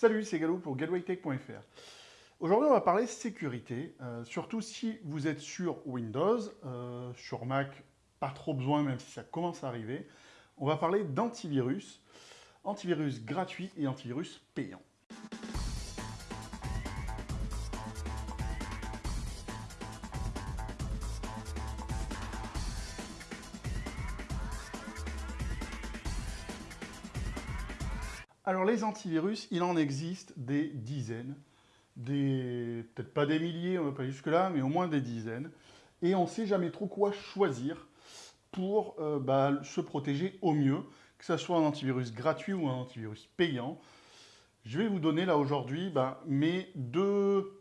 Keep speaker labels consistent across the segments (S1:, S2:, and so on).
S1: Salut, c'est Galou pour gatewaytech.fr. Aujourd'hui, on va parler sécurité, euh, surtout si vous êtes sur Windows, euh, sur Mac, pas trop besoin, même si ça commence à arriver. On va parler d'antivirus, antivirus gratuit et antivirus payant. Alors les antivirus, il en existe des dizaines, des peut-être pas des milliers, on va pas jusque-là, mais au moins des dizaines. Et on ne sait jamais trop quoi choisir pour euh, bah, se protéger au mieux, que ce soit un antivirus gratuit ou un antivirus payant. Je vais vous donner là aujourd'hui bah, mes deux,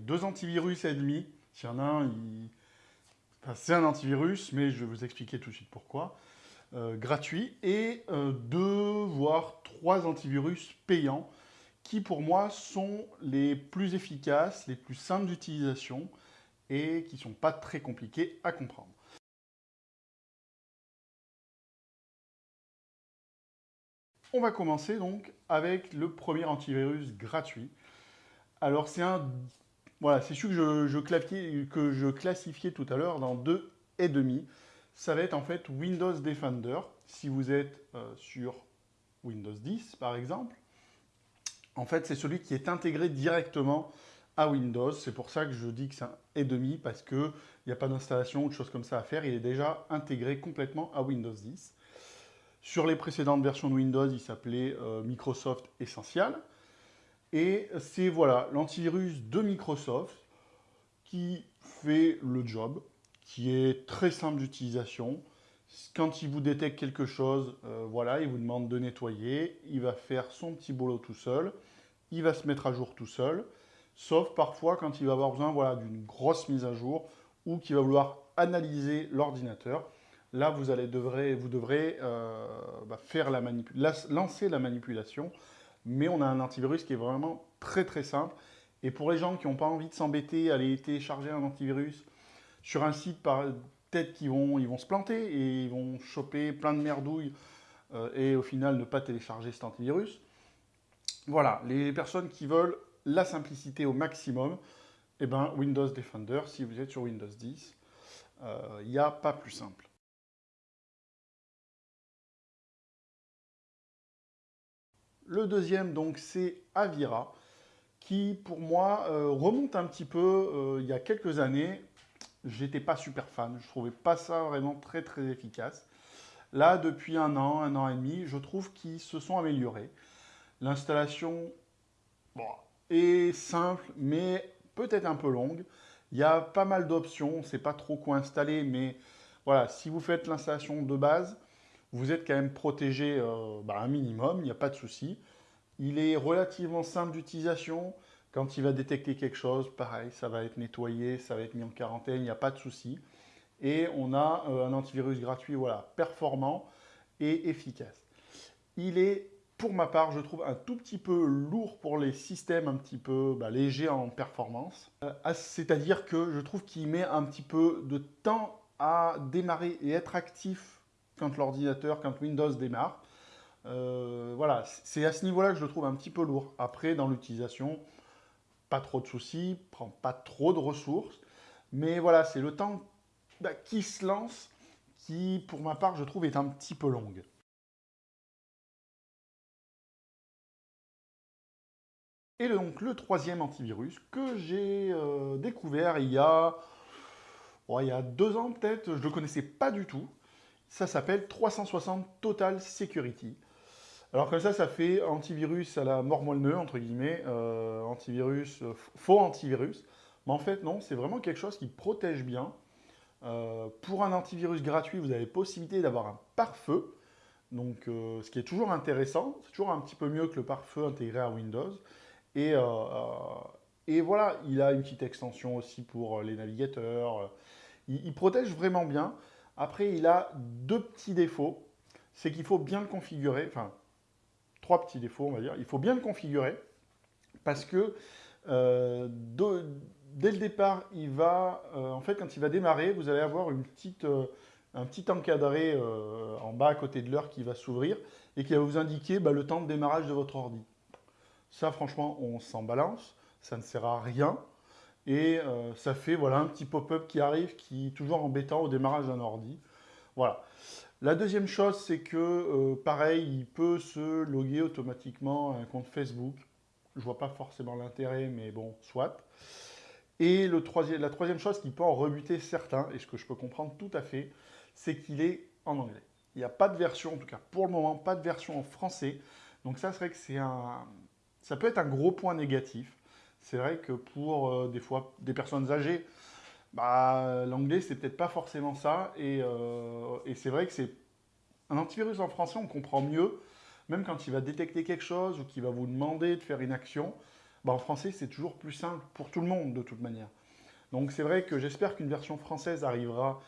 S1: deux antivirus et demi. S'il y en a un, c'est un antivirus, mais je vais vous expliquer tout de suite pourquoi. Euh, gratuit et euh, deux, voire trois antivirus payants qui pour moi sont les plus efficaces, les plus simples d'utilisation et qui ne sont pas très compliqués à comprendre. On va commencer donc avec le premier antivirus gratuit. Alors c'est un, voilà, c'est celui que je, classifiais tout à l'heure dans deux et demi ça va être en fait Windows Defender, si vous êtes euh, sur Windows 10 par exemple. En fait, c'est celui qui est intégré directement à Windows. C'est pour ça que je dis que c'est un et demi, parce qu'il n'y a pas d'installation ou de choses comme ça à faire. Il est déjà intégré complètement à Windows 10. Sur les précédentes versions de Windows, il s'appelait euh, Microsoft Essential. Et c'est voilà l'antivirus de Microsoft qui fait le job qui est très simple d'utilisation. Quand il vous détecte quelque chose, euh, voilà, il vous demande de nettoyer, il va faire son petit boulot tout seul, il va se mettre à jour tout seul, sauf parfois quand il va avoir besoin voilà, d'une grosse mise à jour ou qu'il va vouloir analyser l'ordinateur. Là, vous, allez, devrez, vous devrez euh, bah, faire la lancer la manipulation, mais on a un antivirus qui est vraiment très très simple. Et pour les gens qui n'ont pas envie de s'embêter aller télécharger un antivirus, sur un site, peut-être qu'ils vont, ils vont se planter et ils vont choper plein de merdouilles euh, et au final ne pas télécharger cet antivirus. Voilà, les personnes qui veulent la simplicité au maximum, eh ben, Windows Defender, si vous êtes sur Windows 10, euh, il n'y a pas plus simple. Le deuxième, donc, c'est Avira, qui, pour moi, euh, remonte un petit peu il y a quelques années j'étais pas super fan. Je trouvais pas ça vraiment très très efficace. Là, depuis un an, un an et demi, je trouve qu'ils se sont améliorés. L'installation est simple, mais peut-être un peu longue. Il y a pas mal d'options, sait pas trop quoi installer, mais voilà, si vous faites l'installation de base, vous êtes quand même protégé euh, bah, un minimum, il n'y a pas de souci. Il est relativement simple d'utilisation. Quand il va détecter quelque chose, pareil, ça va être nettoyé, ça va être mis en quarantaine, il n'y a pas de souci. Et on a euh, un antivirus gratuit voilà, performant et efficace. Il est, pour ma part, je trouve un tout petit peu lourd pour les systèmes un petit peu bah, légers en performance. Euh, c'est-à-dire que je trouve qu'il met un petit peu de temps à démarrer et être actif quand l'ordinateur, quand Windows démarre. Euh, voilà, c'est à ce niveau-là que je le trouve un petit peu lourd. Après, dans l'utilisation, pas trop de soucis, prend pas trop de ressources. Mais voilà, c'est le temps bah, qui se lance qui, pour ma part, je trouve, est un petit peu longue. Et donc le troisième antivirus que j'ai euh, découvert il y, a, il y a deux ans peut-être, je ne le connaissais pas du tout. Ça s'appelle 360 Total Security. Alors comme ça, ça fait antivirus à la mort moelle entre guillemets, euh, antivirus, euh, faux antivirus. Mais en fait, non, c'est vraiment quelque chose qui protège bien. Euh, pour un antivirus gratuit, vous avez possibilité d'avoir un pare-feu. Donc, ce qui est toujours intéressant, c'est toujours un petit peu mieux que le pare-feu intégré à Windows. Et, voilà, il a une petite extension aussi pour les navigateurs. Il, il protège vraiment bien. Après, il a deux petits défauts. C'est qu'il faut bien le configurer. Enfin, trois petits défauts, on va dire. Il faut bien le configurer parce que euh, dès le départ, il va, euh, en fait, quand il va démarrer, vous allez avoir une petite, euh, un petit encadré en bas à côté de l'heure qui va s'ouvrir et qui va vous indiquer bah, le temps de démarrage de votre ordi. Ça, franchement, on s'en balance. Ça ne sert à rien. Et ça fait voilà, un petit pop-up qui arrive, qui est toujours embêtant au démarrage d'un ordi. Voilà. La deuxième chose, c'est que, euh, pareil, il peut se loguer automatiquement à un compte Facebook. Je vois pas forcément l'intérêt, mais bon, soit. Et le troisième, la troisième chose qui peut en rebuter certains, et ce que je peux comprendre tout à fait, c'est qu'il est en anglais. Il n'y a pas de version, en tout cas pour le moment, pas de version en français. Donc ça, c'est vrai que c'est un... Ça peut être un gros point négatif. C'est vrai que pour euh, des fois des personnes âgées, bah, l'anglais, c'est peut-être pas forcément ça. Et, euh, et c'est vrai que c'est un antivirus en français, on comprend mieux, même quand il va détecter quelque chose ou qu'il va vous demander de faire une action. Bah, en français, c'est toujours plus simple pour tout le monde, de toute manière. Donc c'est vrai que j'espère qu'une version française arrivera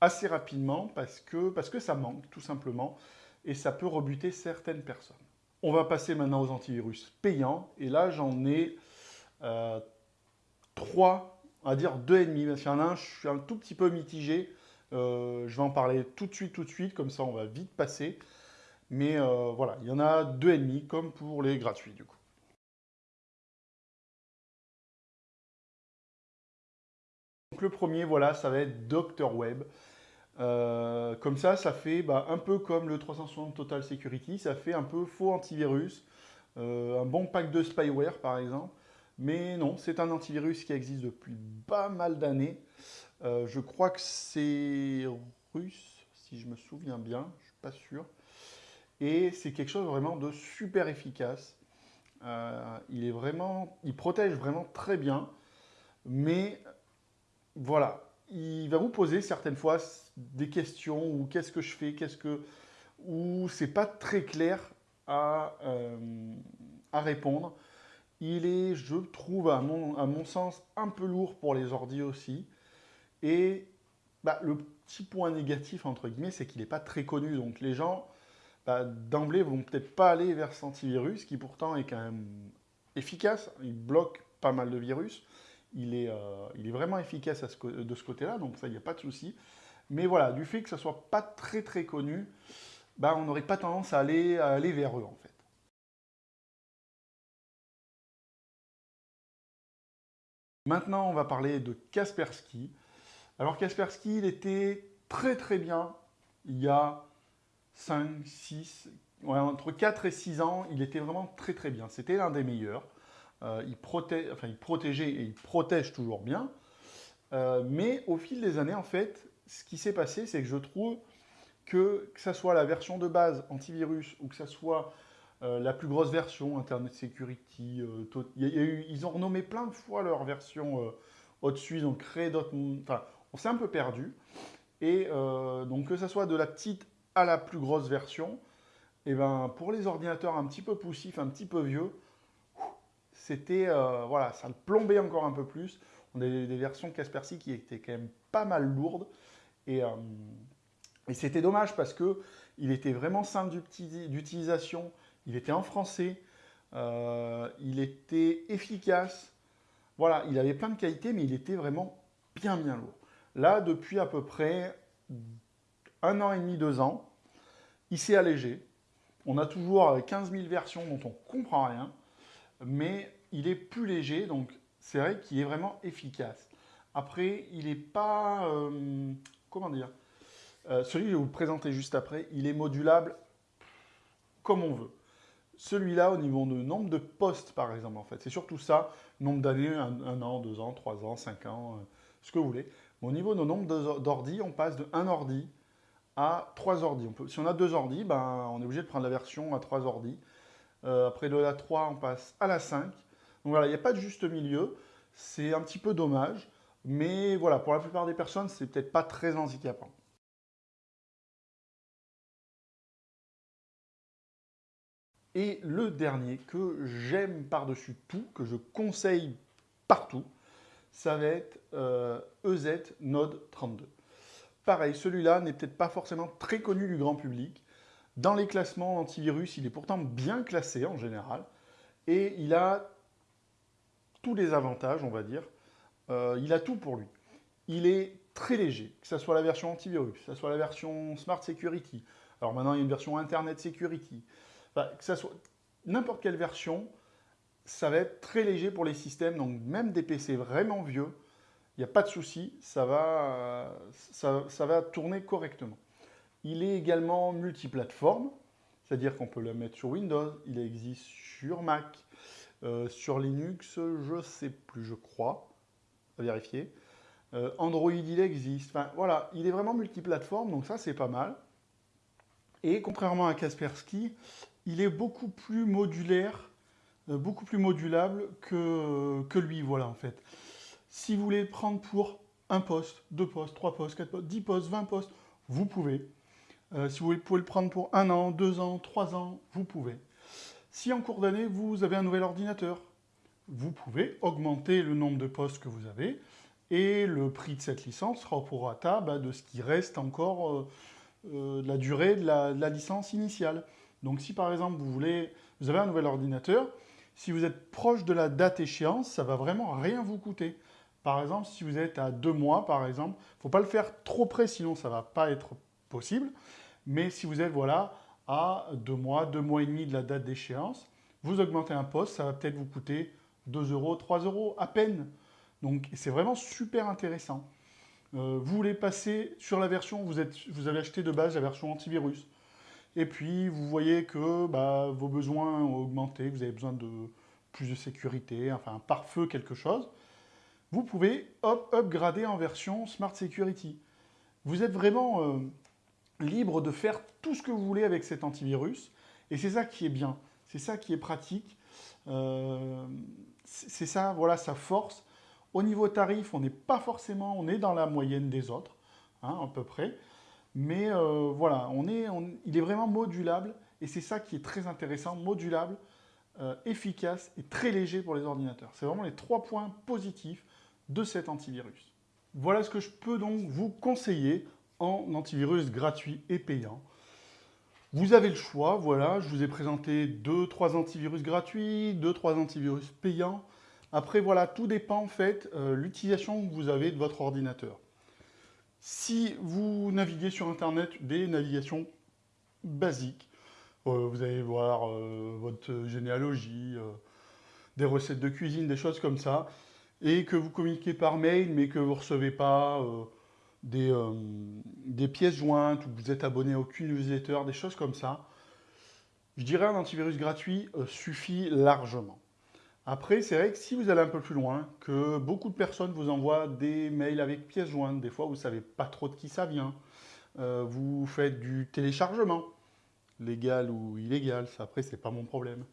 S1: assez rapidement parce que, parce que ça manque, tout simplement, et ça peut rebuter certaines personnes. On va passer maintenant aux antivirus payants, et là, j'en ai euh, trois, va dire deux et demi, parce qu'il y en a un, je suis un tout petit peu mitigé, euh, je vais en parler tout de suite, tout de suite, comme ça on va vite passer. Mais euh, voilà, il y en a deux et demi, comme pour les gratuits du coup. Donc le premier, voilà, ça va être Dr Web. comme ça, ça fait bah, un peu comme le 360 Total Security, ça fait un peu faux antivirus, un bon pack de spyware par exemple. Mais non, c'est un antivirus qui existe depuis pas mal d'années. Euh, je crois que c'est russe, si je me souviens bien, je ne suis pas sûr. Et c'est quelque chose vraiment de super efficace. Euh, il est vraiment, il protège vraiment très bien, mais voilà, il va vous poser certaines fois des questions ou qu'est-ce que je fais, qu'est-ce que, ou c'est pas très clair à, euh, à répondre. Il est, je trouve, à mon, sens, un peu lourd pour les ordi aussi. Et bah, le petit point négatif, entre guillemets, c'est qu'il n'est pas très connu. Donc les gens, bah, d'emblée, vont peut-être pas aller vers cet antivirus, qui pourtant est quand même efficace. Il bloque pas mal de virus. Il est, euh, vraiment efficace de ce côté-là, donc ça, il n'y a pas de souci. Mais voilà, du fait que ça soit pas très très connu, bah, on n'aurait pas tendance à aller vers eux, en fait. Maintenant, on va parler de Kaspersky. Alors Kaspersky, il était très très bien il y a 5, 6, entre 4 et 6 ans, il était vraiment très très bien. C'était l'un des meilleurs. Euh, il, enfin, il, protégeait et il protège toujours bien. Euh, mais au fil des années, en fait, ce qui s'est passé, c'est que je trouve que, que ce soit la version de base antivirus ou que ce soit euh, la plus grosse version, Internet Security, euh, ils ont renommé plein de fois leur version euh, au-dessus, ils ont créé d'autres... Enfin, on s'est un peu perdu. Et donc que ce soit de la petite à la plus grosse version, et eh ben, pour les ordinateurs un petit peu poussifs, un petit peu vieux, c'était... voilà, ça le plombait encore un peu plus. On a des, versions Kaspersky qui étaient quand même pas mal lourdes. Et, et c'était dommage parce que il était vraiment simple d'utilisation. Il était en français, euh, il était efficace. Voilà, il avait plein de qualités, mais il était vraiment bien, bien lourd. Là, depuis à peu près un an et demi, deux ans, il s'est allégé. On a toujours 15 000 versions dont on ne comprend rien, mais il est plus léger, donc c'est vrai qu'il est vraiment efficace. Après, il n'est pas... Euh, comment dire euh, Celui que je vais vous présenter juste après, il est modulable comme on veut. Celui-là, au niveau de nombre de postes, par exemple, en fait, c'est surtout ça, nombre d'années, un, an, deux ans, trois ans, cinq ans, euh, ce que vous voulez. au niveau de nombre d'ordi, on passe de un ordi à trois ordi. si on a deux ordi, ben, on est obligé de prendre la version à trois ordi. Euh, après de la 3, on passe à la 5. Donc voilà, il n'y a pas de juste milieu. C'est un petit peu dommage. Mais voilà, pour la plupart des personnes, c'est peut-être pas très handicapant. Et le dernier que j'aime par-dessus tout, que je conseille partout, ça va être EZ euh, e Node 32. Pareil, celui-là n'est peut-être pas forcément très connu du grand public. Dans les classements antivirus, il est pourtant bien classé en général. Et il a tous les avantages, on va dire. Euh, il a tout pour lui. Il est très léger, que ce soit la version antivirus, que ce soit la version Smart Security. Alors maintenant, il y a une version Internet Security que ça soit n'importe quelle version, ça va être très léger pour les systèmes, donc même des PC vraiment vieux, il n'y a pas de souci, ça va, ça, va tourner correctement. Il est également multiplateforme, c'est-à-dire qu'on peut le mettre sur Windows, il existe sur Mac, euh, sur Linux, je ne sais plus, je crois, vérifier. Euh, Android, il existe. Enfin, voilà, il est vraiment multiplateforme, donc ça, c'est pas mal. Et contrairement à Kaspersky, il est beaucoup plus modulaire, euh, beaucoup plus modulable que, lui, voilà, en fait. Si vous voulez le prendre pour un poste, deux postes, trois postes, quatre postes, dix postes, vingt postes, vous pouvez. Euh, si vous pouvez le prendre pour un an, deux ans, trois ans, vous pouvez. Si en cours d'année, vous avez un nouvel ordinateur, vous pouvez augmenter le nombre de postes que vous avez et le prix de cette licence sera au prorata bah, de ce qui reste encore euh, de la durée de la, licence initiale. Donc si par exemple vous voulez, vous avez un nouvel ordinateur, si vous êtes proche de la date échéance, ça va vraiment rien vous coûter. Par exemple, si vous êtes à deux mois, par exemple, il ne faut pas le faire trop près, sinon ça ne va pas être possible. Mais si vous êtes voilà, à deux mois, deux mois et demi de la date d'échéance, vous augmentez un poste, ça va peut-être vous coûter 2 euros, 3 euros à peine. Donc c'est vraiment super intéressant. Euh, vous voulez passer sur la version, vous, êtes, vous avez acheté de base la version antivirus. Et puis vous voyez que bah, vos besoins ont augmenté, vous avez besoin de plus de sécurité, enfin un pare-feu, quelque chose. Vous pouvez upgrader en version Smart Security. Vous êtes vraiment euh, libre de faire tout ce que vous voulez avec cet antivirus. Et c'est ça qui est bien, c'est ça qui est pratique. Euh, c'est ça, voilà, sa force. Au niveau tarif, on n'est pas forcément, on est dans la moyenne des autres, hein, à peu près. Mais euh, voilà, il est vraiment modulable et c'est ça qui est très intéressant, modulable, euh, efficace et très léger pour les ordinateurs. C'est vraiment les trois points positifs de cet antivirus. Voilà ce que je peux donc vous conseiller en antivirus gratuit et payant. Vous avez le choix, voilà, je vous ai présenté deux, trois antivirus gratuits, deux, trois antivirus payants. Après, voilà, tout dépend en fait euh, l'utilisation que vous avez de votre ordinateur. Si vous naviguez sur Internet, des navigations basiques, euh, vous allez voir euh, votre généalogie, des recettes de cuisine, des choses comme ça, et que vous communiquez par mail, mais que vous ne recevez pas des, des, pièces jointes, ou que vous êtes abonné à aucune newsletter, des choses comme ça, je dirais un antivirus gratuit suffit largement. Après, c'est vrai que si vous allez un peu plus loin, que beaucoup de personnes vous envoient des mails avec pièces jointes, des fois vous ne savez pas trop de qui ça vient, euh, vous faites du téléchargement, légal ou illégal, ça après c'est pas mon problème,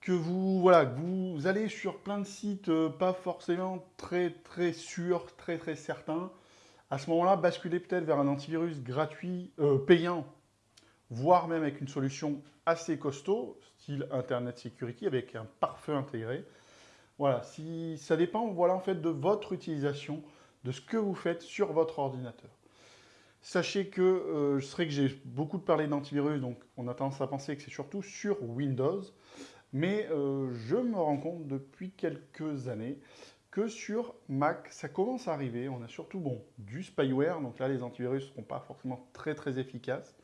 S1: que vous, voilà, vous allez sur plein de sites euh, pas forcément très très sûrs, très très certains, à ce moment-là, basculez peut-être vers un antivirus gratuit, euh, payant, voire même avec une solution assez costaud, style Internet Security, avec un pare-feu intégré. Voilà, si, ça dépend voilà, en fait, de votre utilisation, de ce que vous faites sur votre ordinateur. Sachez que, euh, je sais que j'ai beaucoup parlé d'antivirus, donc on a tendance à penser que c'est surtout sur Windows, mais euh, je me rends compte depuis quelques années que sur Mac, ça commence à arriver. On a surtout bon, du spyware, donc là les antivirus ne seront pas forcément très très efficaces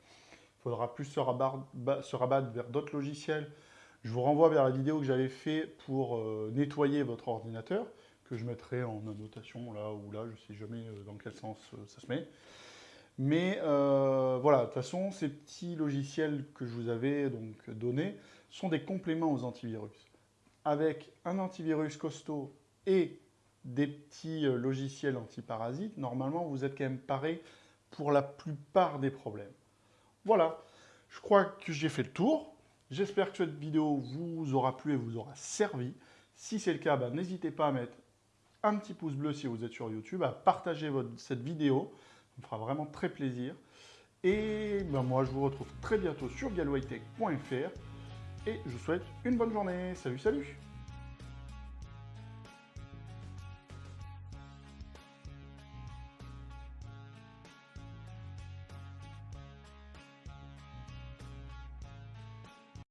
S1: faudra plus se rabattre, vers d'autres logiciels. Je vous renvoie vers la vidéo que j'avais fait pour euh, nettoyer votre ordinateur, que je mettrai en annotation là ou là, je ne sais jamais euh, dans quel sens euh, ça se met. Mais voilà, de toute façon, ces petits logiciels que je vous avais donc donnés sont des compléments aux antivirus. Avec un antivirus costaud et des petits logiciels antiparasites, normalement, vous êtes quand même paré pour la plupart des problèmes. Voilà, je crois que j'ai fait le tour. J'espère que cette vidéo vous aura plu et vous aura servi. Si c'est le cas, bah, n'hésitez pas à mettre un petit pouce bleu si vous êtes sur YouTube, à partager cette vidéo. Ça me fera vraiment très plaisir. Et bah, moi, je vous retrouve très bientôt sur galwaytech.fr. Et je vous souhaite une bonne journée. Salut, salut